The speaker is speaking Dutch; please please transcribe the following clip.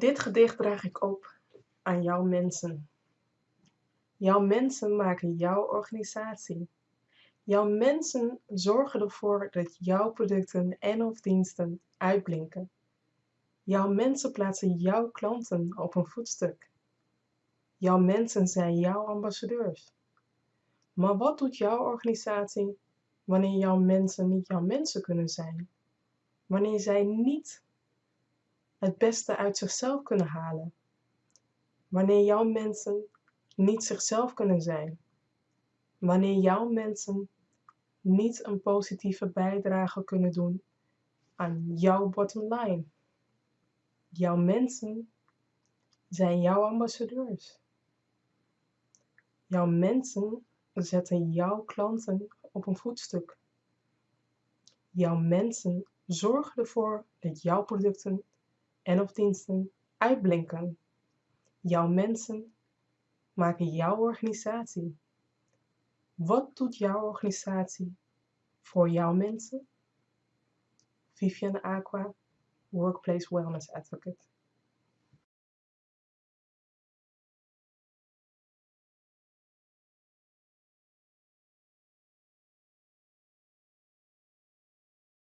Dit gedicht draag ik op aan jouw mensen. Jouw mensen maken jouw organisatie. Jouw mensen zorgen ervoor dat jouw producten en of diensten uitblinken. Jouw mensen plaatsen jouw klanten op een voetstuk. Jouw mensen zijn jouw ambassadeurs. Maar wat doet jouw organisatie wanneer jouw mensen niet jouw mensen kunnen zijn? Wanneer zij niet het beste uit zichzelf kunnen halen? Wanneer jouw mensen niet zichzelf kunnen zijn? Wanneer jouw mensen niet een positieve bijdrage kunnen doen aan jouw bottom line? Jouw mensen zijn jouw ambassadeurs. Jouw mensen zetten jouw klanten op een voetstuk. Jouw mensen zorgen ervoor dat jouw producten en of diensten uitblinken. Jouw mensen maken jouw organisatie. Wat doet jouw organisatie voor jouw mensen? Vivian Aqua, Workplace Wellness Advocate.